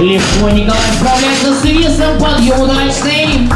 Легко Николай справляется с весом, подъем удачный.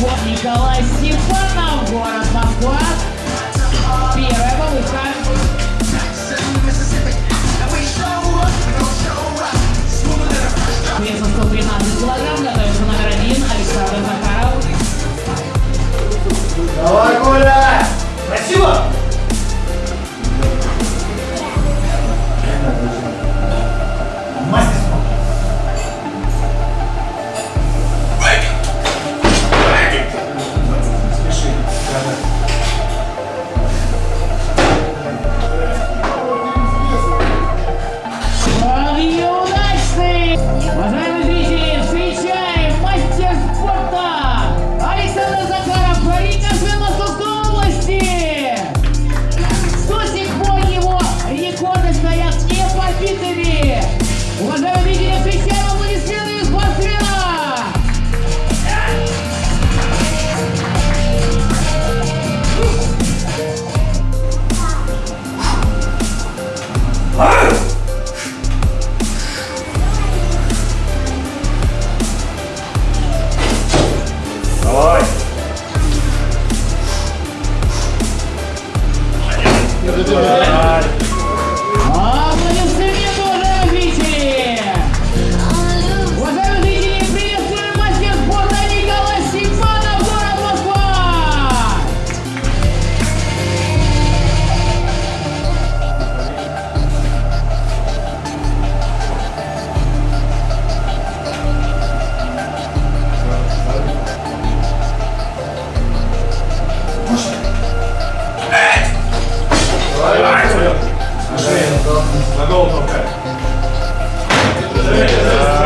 Николай Степанов, город Москва. Na dół, okej. Okay.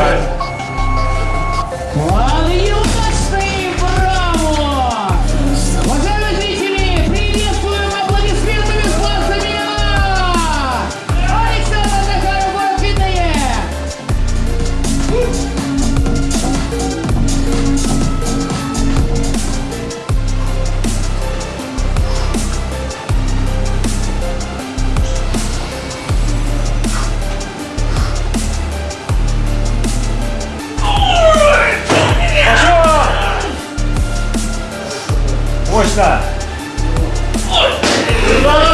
Lord.